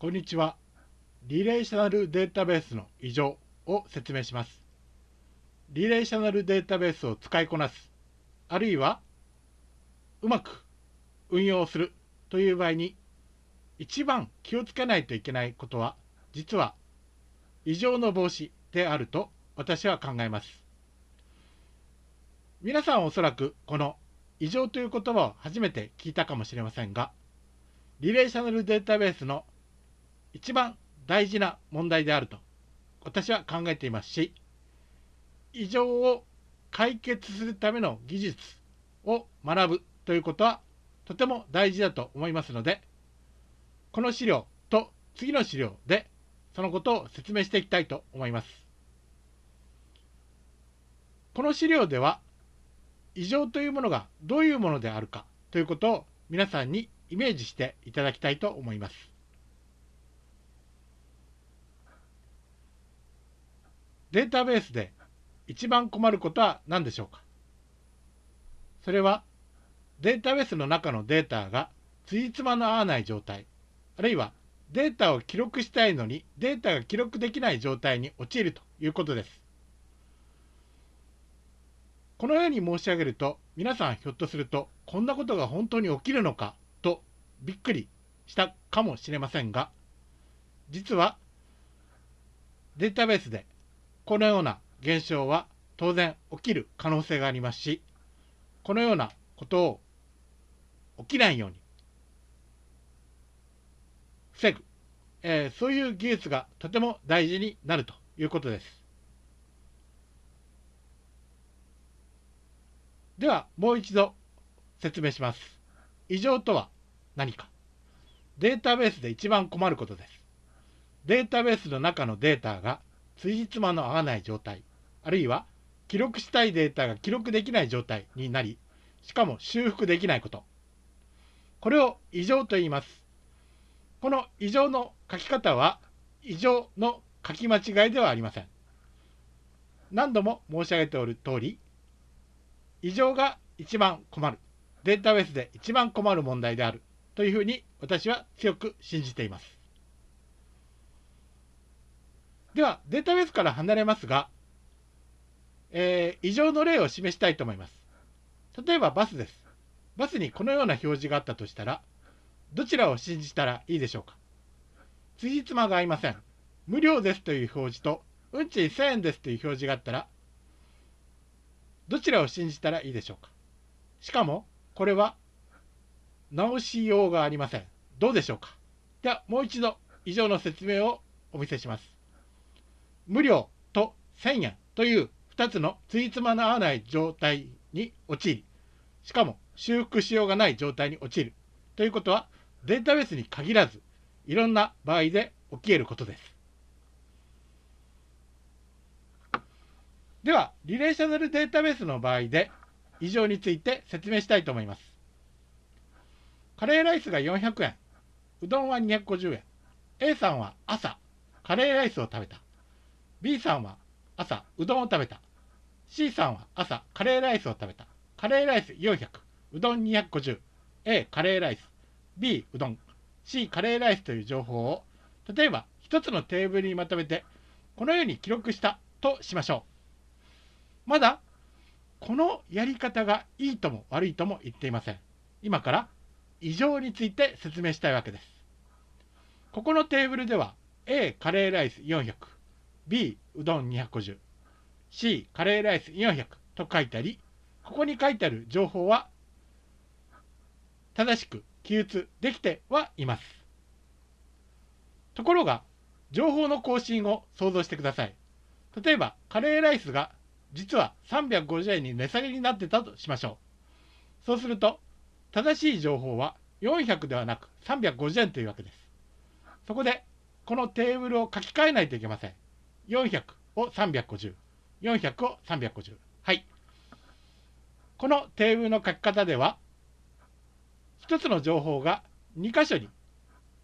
こんにちは。リレーショナルデータベースの異常を説明します。リレーショナルデータベースを使いこなす、あるいはうまく運用するという場合に一番気をつけないといけないことは実は異常の防止であると私は考えます。皆さんおそらくこの異常という言葉を初めて聞いたかもしれませんがリレーショナルデータベースの一番大事な問題であると私は考えていますし異常を解決するための技術を学ぶということはとても大事だと思いますのでこの資料と次の資料でそのことを説明していきたいと思います。この資料では異常というものがどういうものであるかということを皆さんにイメージしていただきたいと思います。データベースで一番困ることは何でしょうか？それはデータベースの中のデータがつじつまの合わない状態あるいはデータを記録したいのにデータが記録できない状態に陥るということです。このように申し上げると皆さんひょっとするとこんなことが本当に起きるのか？とびっくりしたかもしれませんが実はデータベースでこのような現象は当然起きる可能性がありますしこのようなことを起きないように防ぐ、えー、そういう技術がとても大事になるということです。ではもう一度説明します。異常とは何か。データベースで一番困ることです。データベースの中のデータがつじつまの合わない状態、あるいは記録したいデータが記録できない状態になり、しかも修復できないこと。これを異常と言います。この異常の書き方は異常の書き間違いではありません。何度も申し上げておる通り、異常が一番困る、データベースで一番困る問題であるというふうに私は強く信じています。では、データベースから離れますが、えー、異常の例を示したいと思います。例えばバスです。バスにこのような表示があったとしたら、どちらを信じたらいいでしょうか？つじつまが合いません。無料ですという表示と、運賃1000円ですという表示があったら、どちらを信じたらいいでしょうか？しかも、これは直しようがありません。どうでしょうか？では、もう一度以上の説明をお見せします。無料と1000円という2つのついつまの合わない状態に陥り、しかも修復しようがない状態に陥るということは、データベースに限らず、いろんな場合で起き得ることです。では、リレーショナルデータベースの場合で、異常について説明したいと思います。カレーライスが400円、うどんは250円。A さんは朝、カレーライスを食べた。B さんは朝、うどんを食べた。C さんは朝、カレーライスを食べた。カレーライス400、うどん250。A、カレーライス。B、うどん。C、カレーライスという情報を、例えば1つのテーブルにまとめて、このように記録したとしましょう。まだ、このやり方がいいとも悪いとも言っていません。今から異常について説明したいわけです。ここのテーブルでは A カレーライス400、B うどん250、C カレーライス400と書いてあり、ここに書いてある情報は正しく記述できてはいます。ところが、情報の更新を想像してください。例えば、カレーライスが実は350円に値下げになってたとしましょう。そうすると、正しい情報は400ではなく350円というわけです。そこで、このテーブルを書き換えないといけません。400を350、400を350。はい。このテーブルの書き方では、1つの情報が2箇所に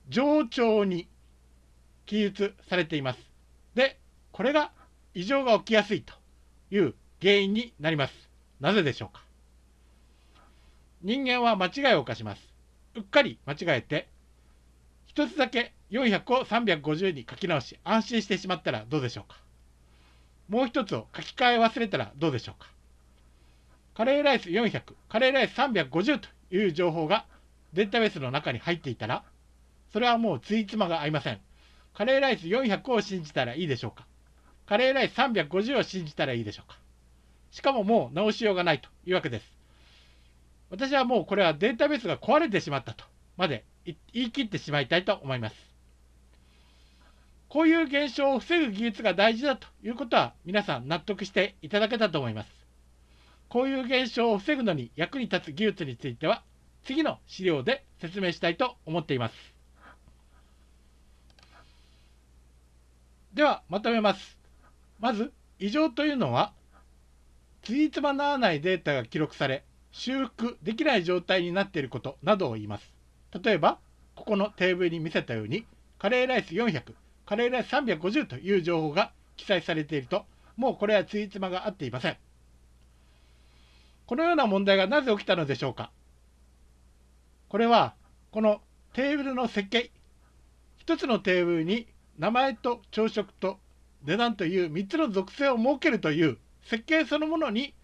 冗長に記述されています。で、これが異常が起きやすいという原因になります。なぜでしょうか？人間は間違いを犯します。うっかり間違えて、一つだけ400を350に書き直し安心してしまったらどうでしょうか？もう一つを書き換え忘れたらどうでしょうか？カレーライス400、カレーライス350という情報がデータベースの中に入っていたら、それはもうついつまが合いません。カレーライス400を信じたらいいでしょうか？カレーライス350を信じたらいいでしょうか？しかももう直しようがないというわけです。私はもうこれはデータベースが壊れてしまったとまで言い切ってしまいたいと思います。こういう現象を防ぐ技術が大事だということは皆さん納得していただけたと思います。こういう現象を防ぐのに役に立つ技術については次の資料で説明したいと思っています。ではまとめます。まず異常というのはついつまならないデータが記録され修復できない状態になっていることなどを言います。例えばここのテーブルに見せたようにカレーライス400カレーライス350という情報が記載されていると、もうこれはついつまが合っていません。このような問題がなぜ起きたのでしょうかこれは、このテーブルの設計、1つのテーブルに名前と朝食と値段という3つの属性を設けるという設計そのものに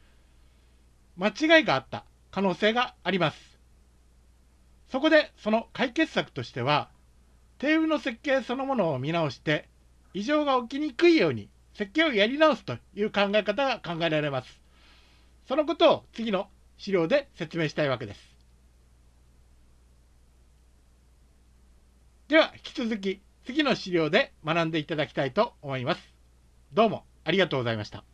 間違いがあった可能性があります。そこでその解決策としては、テーブルの設計そのものを見直して異常が起きにくいように設計をやり直すという考え方が考えられます。そのことを次の資料で説明したいわけです。では引き続き次の資料で学んでいただきたいと思います。どうもありがとうございました。